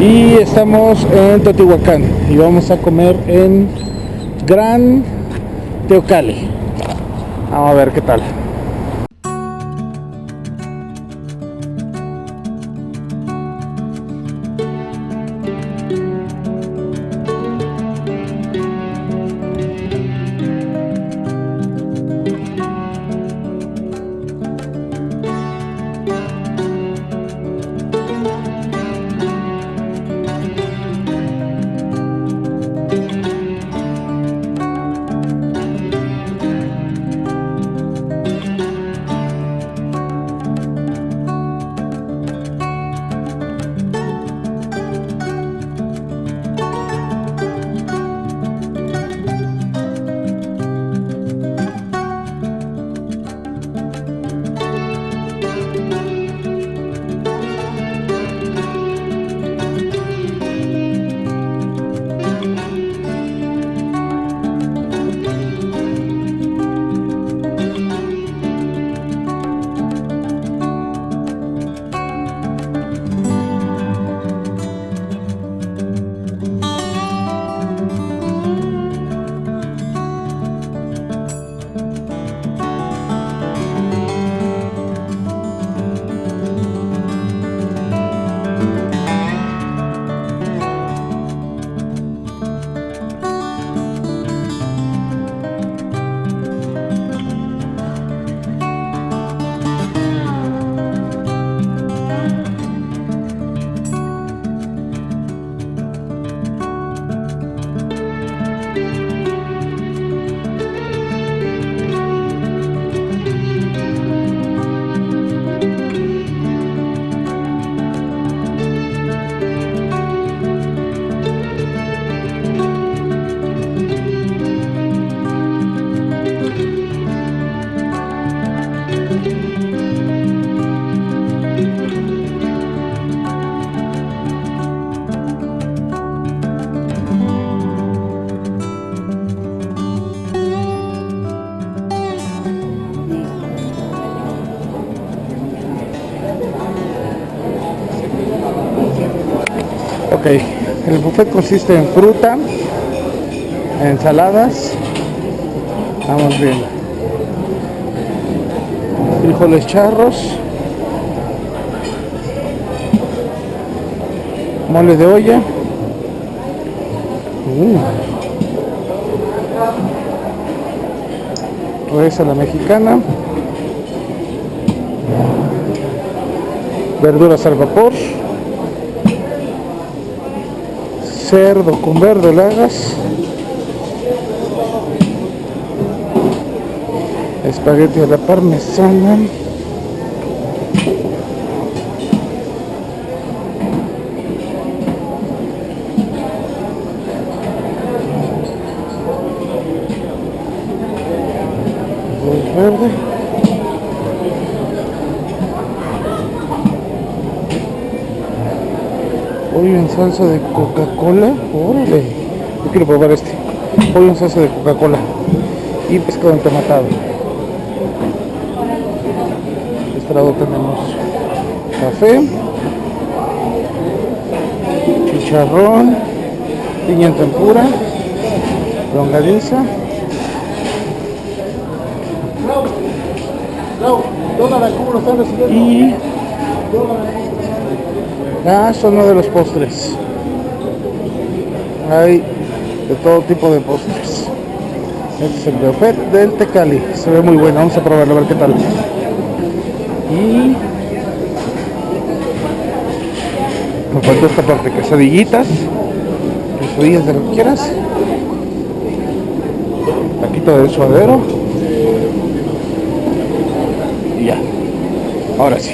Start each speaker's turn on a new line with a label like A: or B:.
A: Y estamos en Teotihuacán y vamos a comer en Gran Teocali. Vamos a ver qué tal. Ok, el buffet consiste en fruta, ensaladas, vamos bien, frijoles charros, mole de olla, uh, a la mexicana, verduras al vapor, cerdo con verdolagas, espagueti a la parmesana, verde. Pollo en salsa de Coca-Cola. Órale. Yo quiero probar este. Pollo en salsa de Coca-Cola. Y pescado entomatado. De este lado tenemos café. Chicharrón. Piña en tempura. Longaniza. Y Ah, son uno de los postres. Hay de todo tipo de postres. Este es el buffet del Tecali. Se ve muy bueno. Vamos a probarlo a ver qué tal. Y me faltó esta parte, quesadillitas. Quesadillas de lo que quieras. Taquito de suadero. Y ya. Ahora sí.